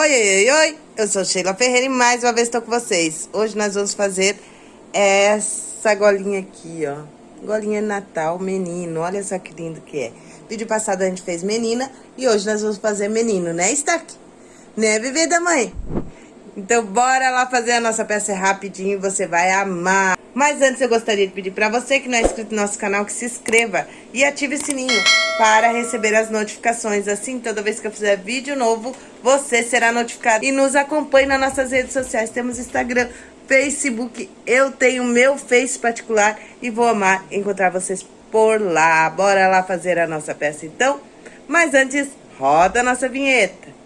Oi, oi, oi, oi, eu sou Sheila Ferreira e mais uma vez estou com vocês. Hoje nós vamos fazer essa golinha aqui, ó. Golinha Natal, menino, olha só que lindo que é. Vídeo passado a gente fez menina e hoje nós vamos fazer menino, né, Stark? Né, bebê da mãe? Então bora lá fazer a nossa peça rapidinho, você vai amar. Mas antes eu gostaria de pedir para você que não é inscrito no nosso canal que se inscreva e ative o sininho para receber as notificações. Assim, toda vez que eu fizer vídeo novo, você será notificado. E nos acompanhe nas nossas redes sociais. Temos Instagram, Facebook, eu tenho meu Face particular e vou amar encontrar vocês por lá. Bora lá fazer a nossa peça então? Mas antes, roda a nossa vinheta.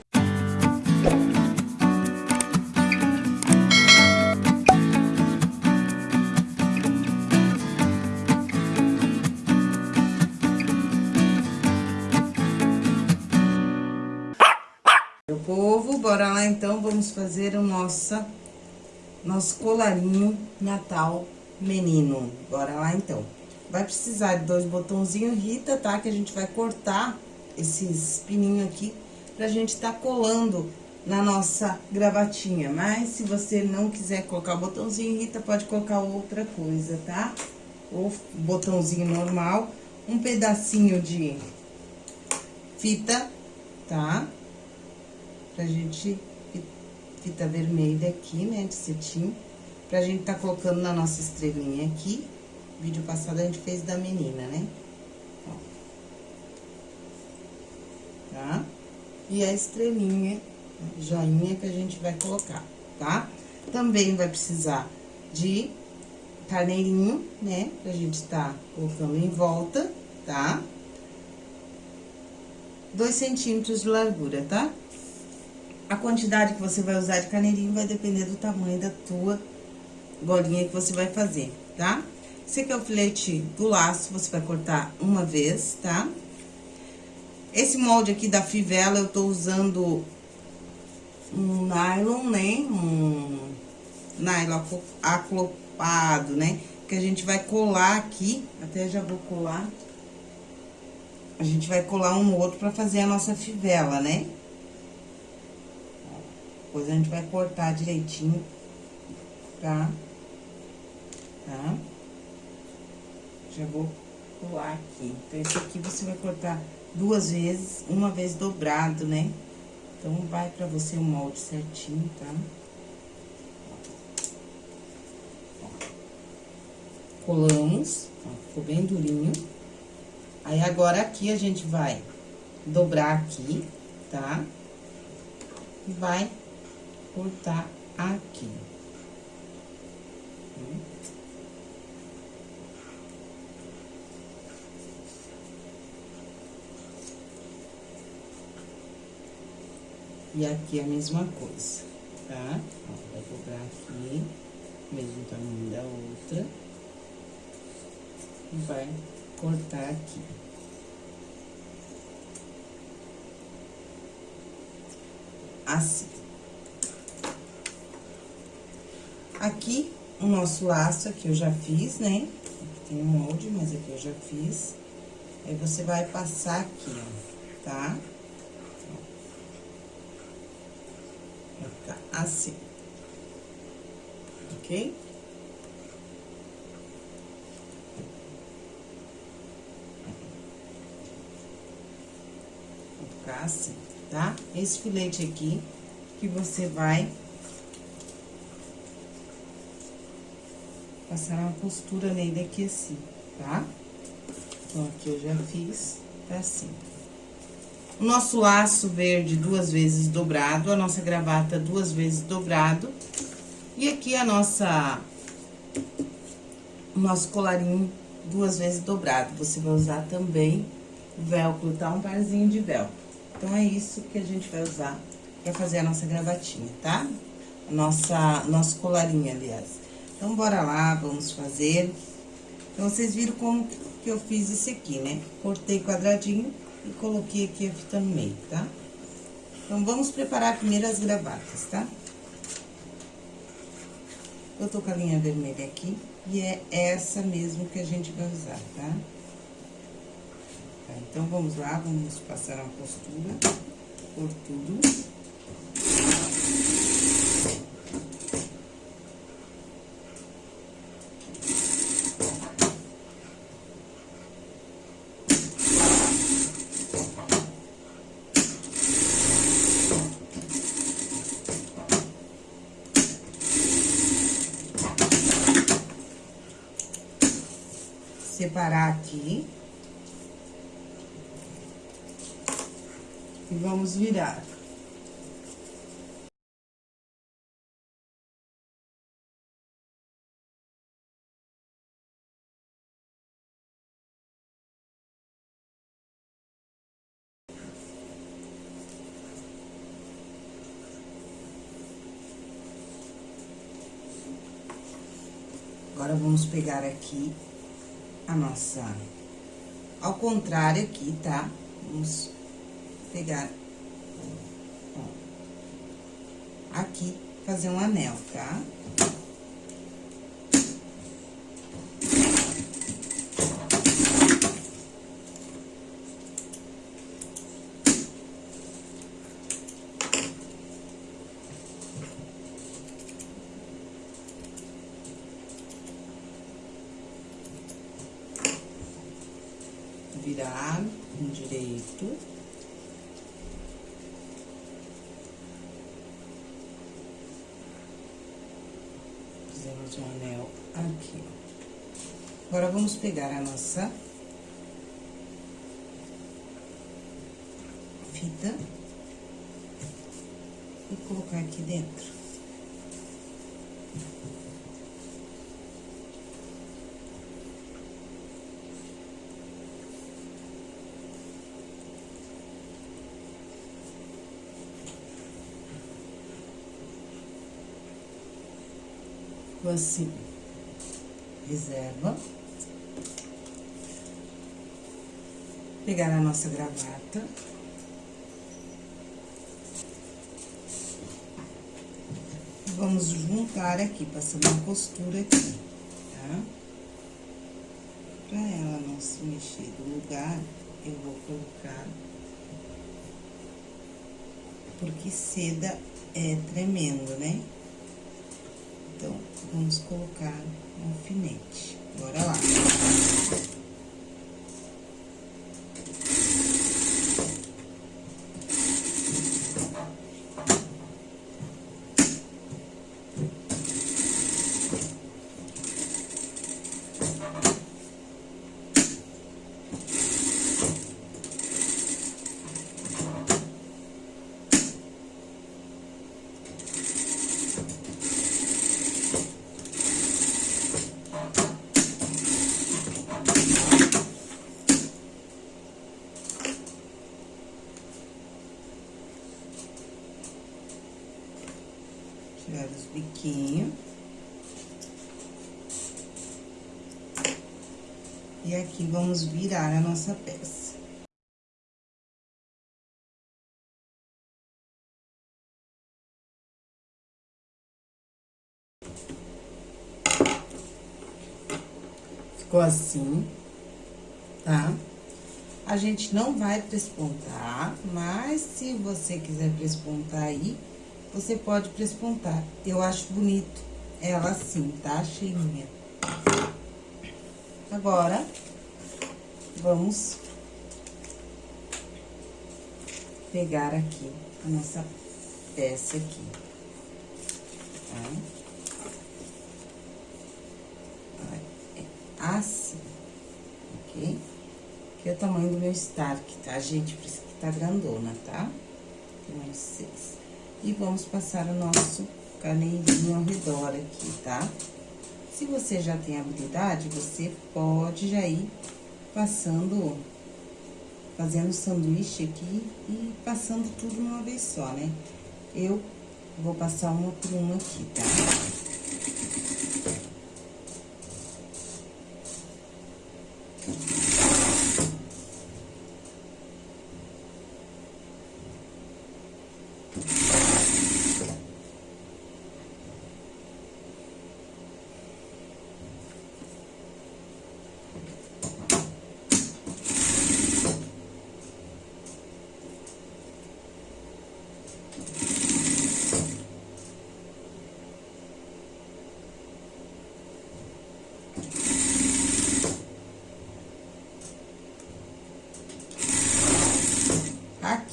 Meu povo, bora lá então, vamos fazer o nossa, nosso colarinho Natal menino. Bora lá então. Vai precisar de dois botãozinhos Rita, tá? Que a gente vai cortar esses pininhos aqui pra gente tá colando na nossa gravatinha. Mas se você não quiser colocar o botãozinho Rita, pode colocar outra coisa, tá? Ou botãozinho normal, um pedacinho de fita, tá? Pra gente, fita vermelha aqui, né, de cetim, pra gente tá colocando na nossa estrelinha aqui. Vídeo passado a gente fez da menina, né? Ó. Tá? E a estrelinha, joinha que a gente vai colocar, tá? Também vai precisar de carneirinho, né? Pra gente tá colocando em volta, tá? Dois centímetros de largura, tá? A quantidade que você vai usar de caneirinho vai depender do tamanho da tua bolinha que você vai fazer, tá? Esse aqui é o filete do laço, você vai cortar uma vez, tá? Esse molde aqui da fivela, eu tô usando um nylon, né? Um nylon aclopado, né? Que a gente vai colar aqui, até já vou colar. A gente vai colar um no outro pra fazer a nossa fivela, né? Depois a gente vai cortar direitinho, tá? Tá? Já vou pular aqui. Então, esse aqui você vai cortar duas vezes, uma vez dobrado, né? Então, vai pra você o molde certinho, tá? Colamos, ó, ficou bem durinho. Aí, agora, aqui a gente vai dobrar aqui, tá? E vai cortar aqui. E aqui a mesma coisa, tá? Ó, vai dobrar aqui, mesmo tamanho da outra. E vai cortar aqui. Assim. Aqui, o nosso laço aqui eu já fiz, né? Aqui tem um molde, mas aqui eu já fiz. Aí, você vai passar aqui, ó, tá? Vai ficar assim. Ok? Vai ficar assim, tá? Esse filete aqui que você vai passar uma costura nele aqui assim, tá? Então, aqui eu já fiz, tá assim. O nosso laço verde duas vezes dobrado, a nossa gravata duas vezes dobrado. E aqui a nossa... O nosso colarinho duas vezes dobrado. Você vai usar também velcro, tá? Um parzinho de velcro. Então, é isso que a gente vai usar pra fazer a nossa gravatinha, tá? Nossa, nosso colarinho, aliás. Então, bora lá, vamos fazer. Então, vocês viram como que eu fiz esse aqui, né? Cortei quadradinho e coloquei aqui a fita no meio, tá? Então, vamos preparar primeiro as gravatas, tá? Eu tô com a linha vermelha aqui e é essa mesmo que a gente vai usar, tá? tá então, vamos lá, vamos passar uma costura por tudo. Separar aqui. E vamos virar. Agora, vamos pegar aqui a nossa... Ao contrário aqui, tá? Vamos pegar... Ó, aqui, fazer um anel, tá? virar um direito. Fizemos um anel aqui, Agora, vamos pegar a nossa fita e colocar aqui dentro. assim. Reserva. Pegar a nossa gravata. Vamos juntar aqui, passando uma costura aqui, tá? Pra ela não se mexer do lugar, eu vou colocar... Porque seda é tremendo, né? Então, vamos colocar um alfinete. Bora lá. tirar os biquinhos. E aqui vamos virar a nossa peça. Ficou assim, tá? A gente não vai prespontar, mas se você quiser prespontar aí, você pode prespontar. Eu acho bonito ela assim, tá? Cheinha. Agora, vamos pegar aqui a nossa peça aqui, tá? É assim, ok? Aqui é o tamanho do meu Stark, tá, gente? Por isso que tá grandona, tá? Tamanho 6. E vamos passar o nosso canezinho ao redor aqui, tá? Se você já tem habilidade, você pode já ir passando, fazendo sanduíche aqui e passando tudo uma vez só, né? Eu vou passar uma por uma aqui, tá?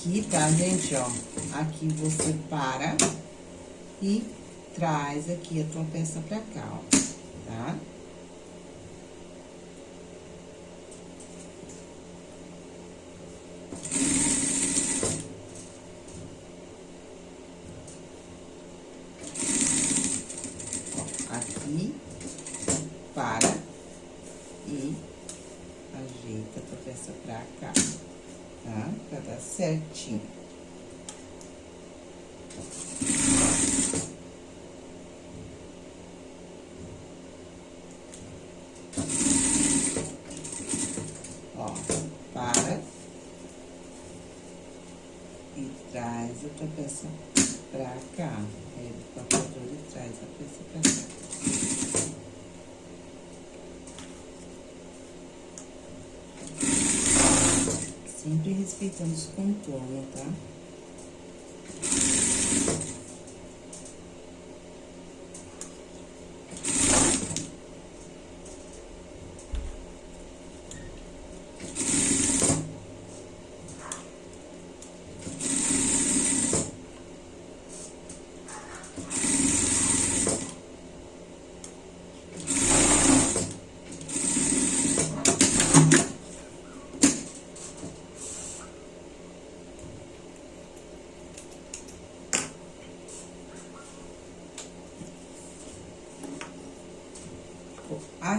aqui, tá, gente, ó? Aqui você para e traz aqui a tua peça pra cá, ó, tá? Aqui, para e ajeita a tua peça pra cá tá? Pra dar certinho. Ó, para e traz a tua peça pra cá. Aí, o papador e traz a peça pra cá. Sempre respeitando os contornos, tá?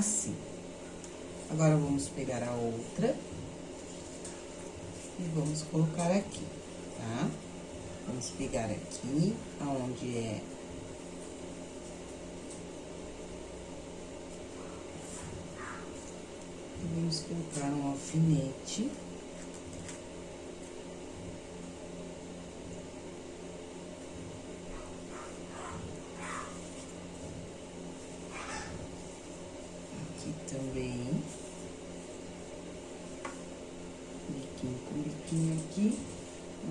Assim. Agora, vamos pegar a outra e vamos colocar aqui, tá? Vamos pegar aqui, aonde é... E vamos colocar um alfinete.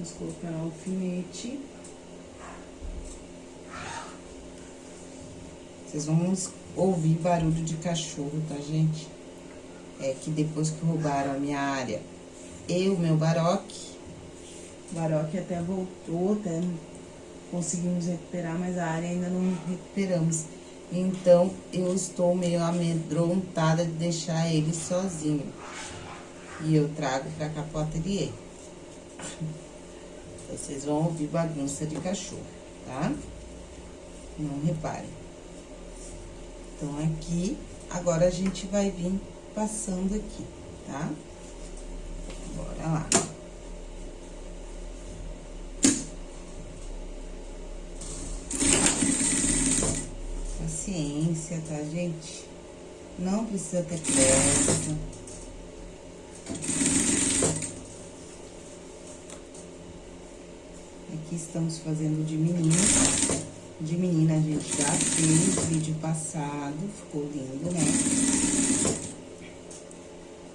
Colocar um alfinete. Vocês vão ouvir barulho de cachorro, tá, gente? É que depois que roubaram a minha área e o meu baroque, o baroque até voltou, até conseguimos recuperar, mas a área ainda não recuperamos. Então, eu estou meio amedrontada de deixar ele sozinho. E eu trago pra cá pro ateliê. Vocês vão ouvir bagunça de cachorro, tá? Não reparem. Então, aqui, agora a gente vai vir passando aqui, tá? Bora lá. Paciência, tá, gente? Não precisa ter pressa. Aqui estamos fazendo de menina. De menina a gente já fez vídeo passado, ficou lindo, né?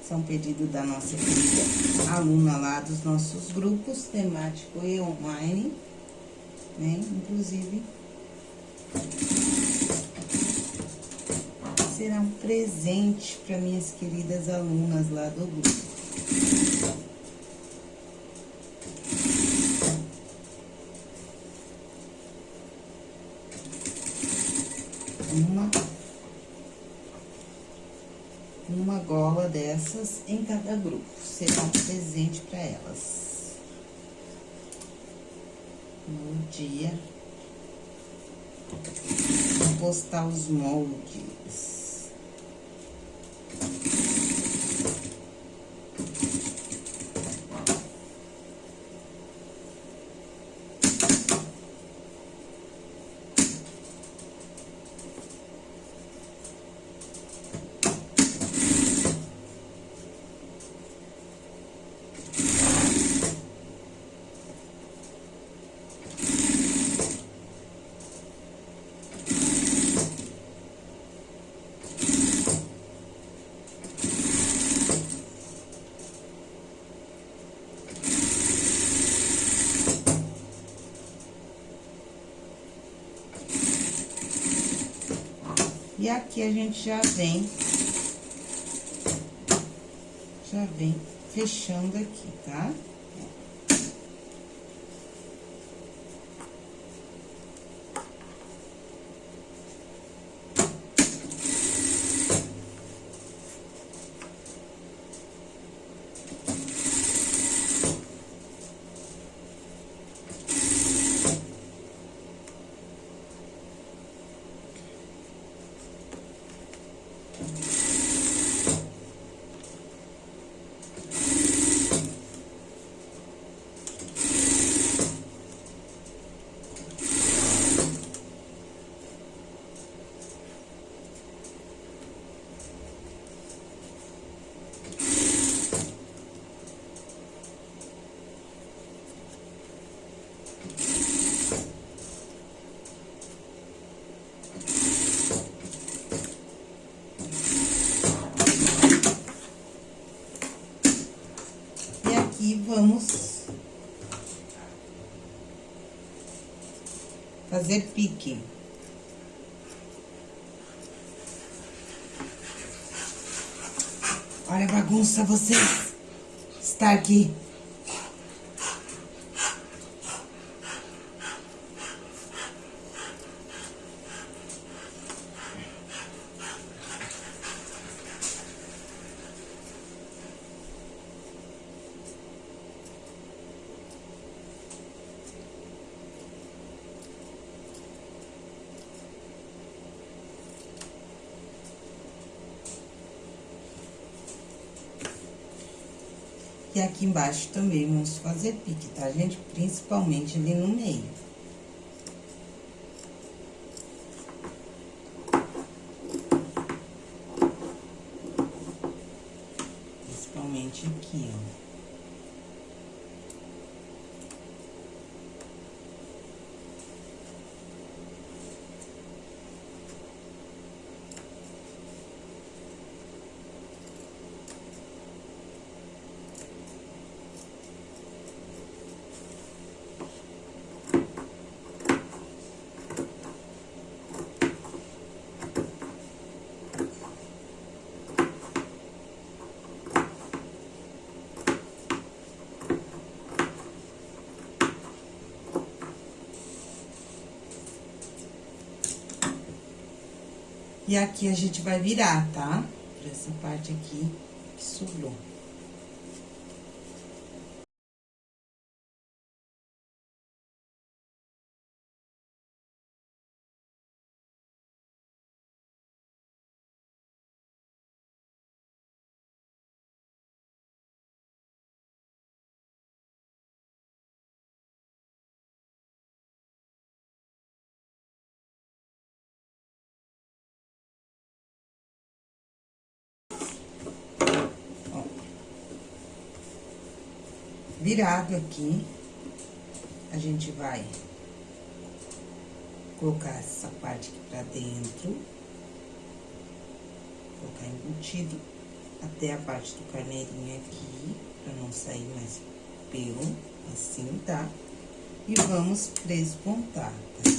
São pedidos da nossa querida aluna lá dos nossos grupos, temático e online, né? Inclusive, será um presente para minhas queridas alunas lá do grupo. uma, uma em cada grupo. Será um presente para elas. No dia, vou postar os moldes. E aqui a gente já vem, já vem fechando aqui, tá? vamos fazer pique. Olha a bagunça, vocês. Está aqui. Aqui embaixo também vamos fazer pique, tá, gente? Principalmente ali no meio. Principalmente aqui, ó. E aqui a gente vai virar, tá? Pra essa parte aqui que sobrou. Virado aqui, a gente vai colocar essa parte aqui pra dentro, colocar embutido até a parte do carneirinho aqui, pra não sair mais pelo, assim, tá? E vamos prespontar, tá?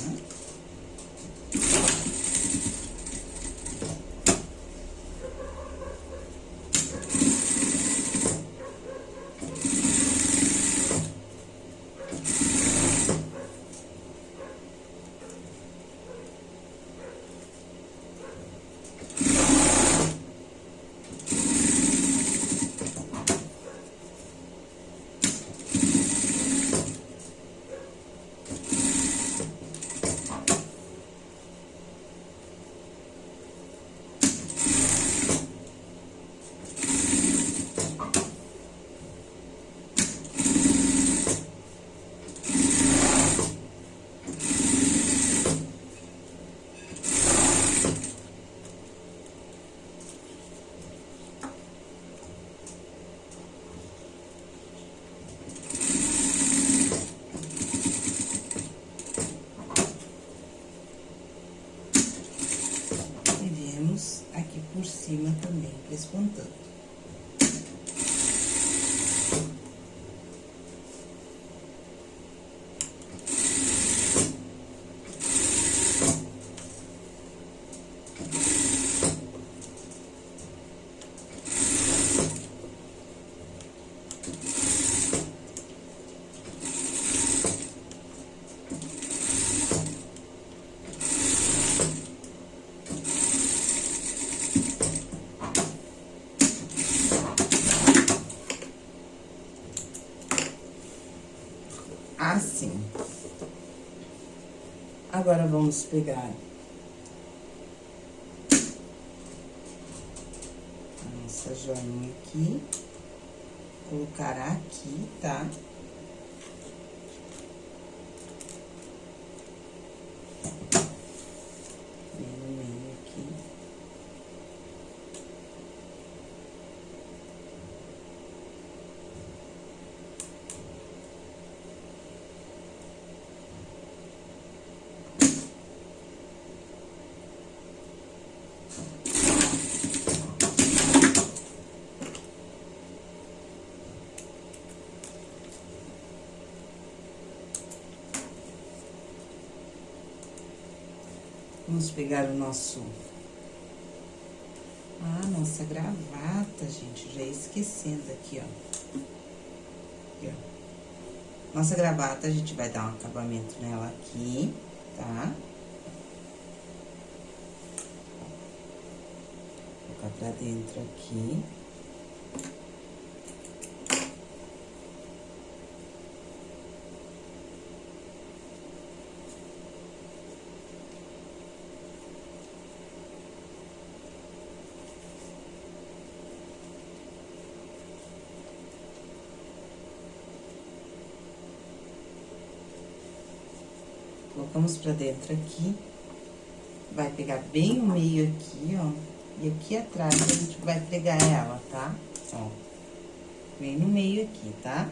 Agora, vamos pegar a nossa joinha aqui, colocar aqui, tá? Vamos pegar o nosso... Ah, nossa gravata, gente, já ia esquecendo aqui, ó. Aqui, ó. Nossa gravata, a gente vai dar um acabamento nela aqui, tá? Colocar pra dentro aqui. Colocamos pra dentro aqui. Vai pegar bem o meio aqui, ó. E aqui atrás a gente vai pregar ela, tá? Ó. Bem no meio aqui, tá?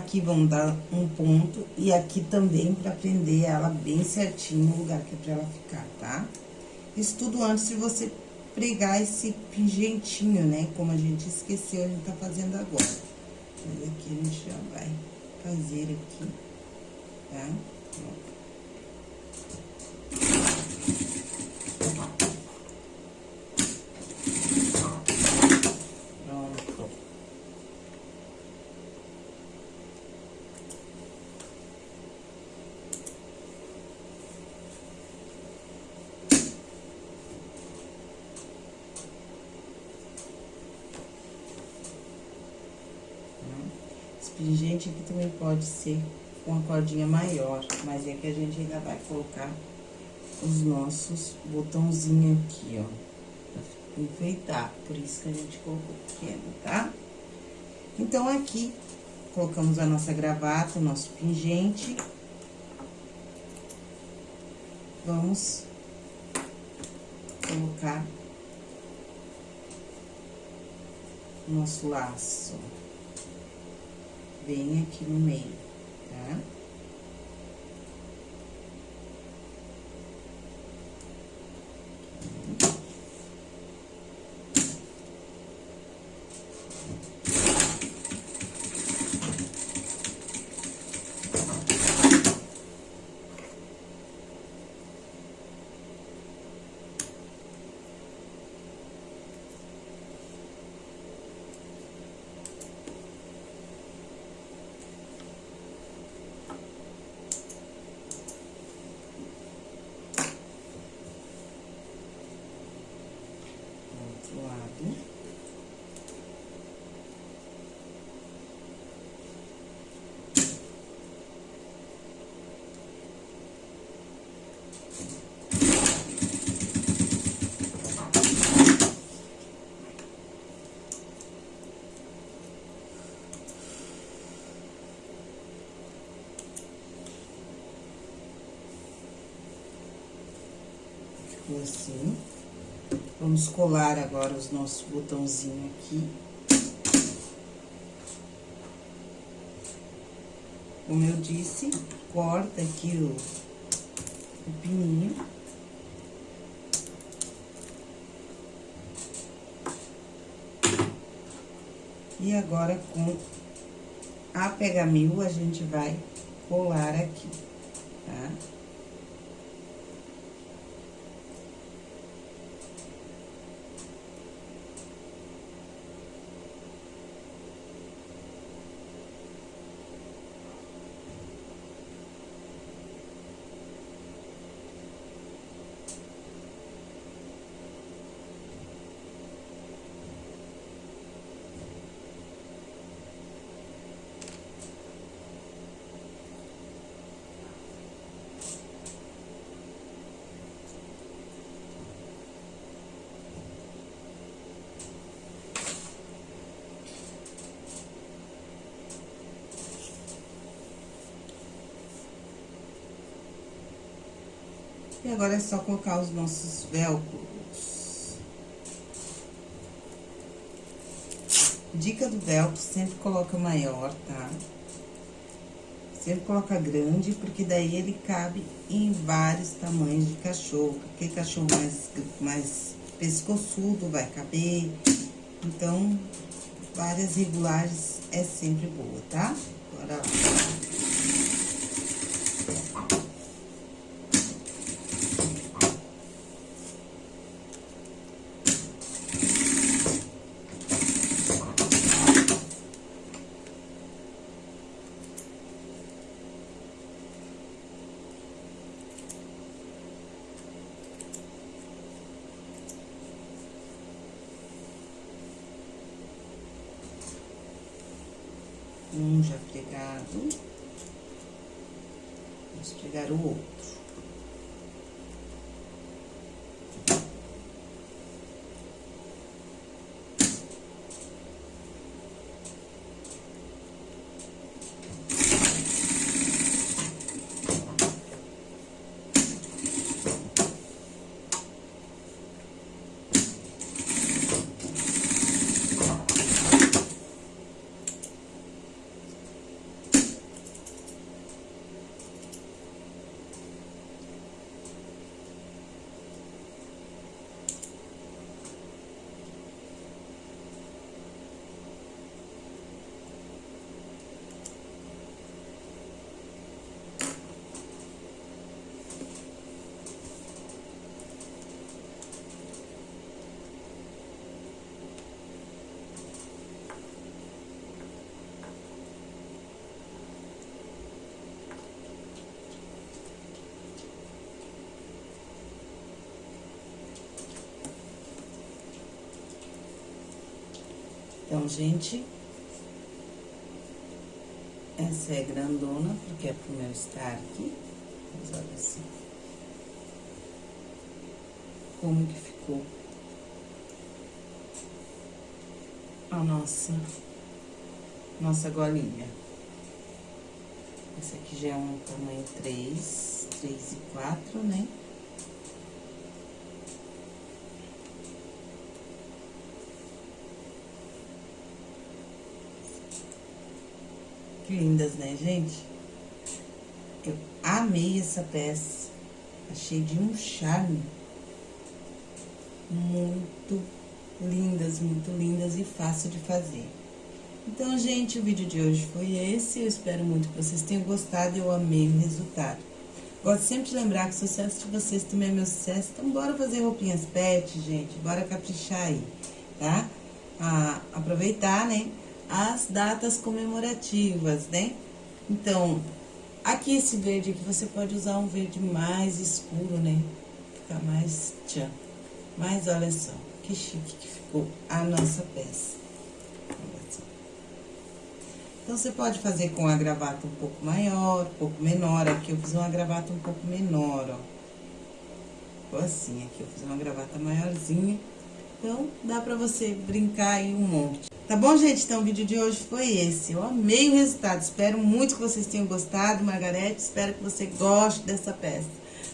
Aqui vamos dar um ponto e aqui também pra prender ela bem certinho no lugar que é ela ficar, tá? Isso tudo antes de você pregar esse pingentinho, né? Como a gente esqueceu, a gente tá fazendo agora. Mas aqui a gente já vai fazer aqui, tá? Ó. Gente, aqui também pode ser com a cordinha maior, mas é que a gente ainda vai colocar os nossos botãozinhos aqui, ó, pra enfeitar. Por isso que a gente colocou pequeno, tá? Então, aqui, colocamos a nossa gravata, o nosso pingente. Vamos colocar nosso laço bem aqui no meio, tá? Ficou assim. Vamos colar agora os nossos botãozinhos aqui. Como eu disse, corta aqui o, o pininho. E agora, com a pega-mil, a gente vai colar aqui, tá? E agora é só colocar os nossos velcros. Dica do velcro, sempre coloca maior, tá? Sempre coloca grande, porque daí ele cabe em vários tamanhos de cachorro. Aquele cachorro mais, mais pescoçudo vai caber. Então, várias regulagens é sempre boa, tá? Bora lá. Então, gente, essa é grandona, porque é pro meu estar aqui. Mas olha assim. Como que ficou a nossa, nossa golinha. Essa aqui já é um tamanho 3, 3 e 4, né? Lindas, né, gente? Eu amei essa peça. Achei de um charme. Muito lindas, muito lindas e fácil de fazer. Então, gente, o vídeo de hoje foi esse. Eu espero muito que vocês tenham gostado. Eu amei o resultado. Gosto sempre de lembrar que o sucesso de vocês também é meu sucesso. Então, bora fazer roupinhas pet, gente. Bora caprichar aí, tá? Ah, aproveitar, né? As datas comemorativas, né? Então, aqui esse verde aqui, você pode usar um verde mais escuro, né? Fica mais tchan. Mas olha só, que chique que ficou a nossa peça. Então, você pode fazer com a gravata um pouco maior, um pouco menor. Aqui eu fiz uma gravata um pouco menor, ó. Ficou assim, aqui eu fiz uma gravata maiorzinha. Então, dá pra você brincar aí um monte. Tá bom, gente? Então, o vídeo de hoje foi esse. Eu amei o resultado. Espero muito que vocês tenham gostado, Margarete. Espero que você goste dessa peça.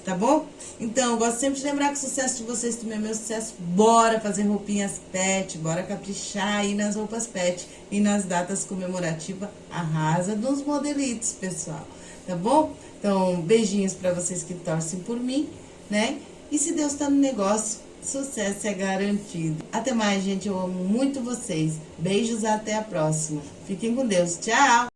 Tá bom? Então, eu gosto sempre de lembrar que o sucesso de vocês também é meu sucesso. Bora fazer roupinhas pet, bora caprichar aí nas roupas pet e nas datas comemorativas. Arrasa dos modelitos, pessoal. Tá bom? Então, beijinhos pra vocês que torcem por mim, né? E se Deus tá no negócio, sucesso é garantido. Até mais, gente. Eu amo muito vocês. Beijos, até a próxima. Fiquem com Deus. Tchau!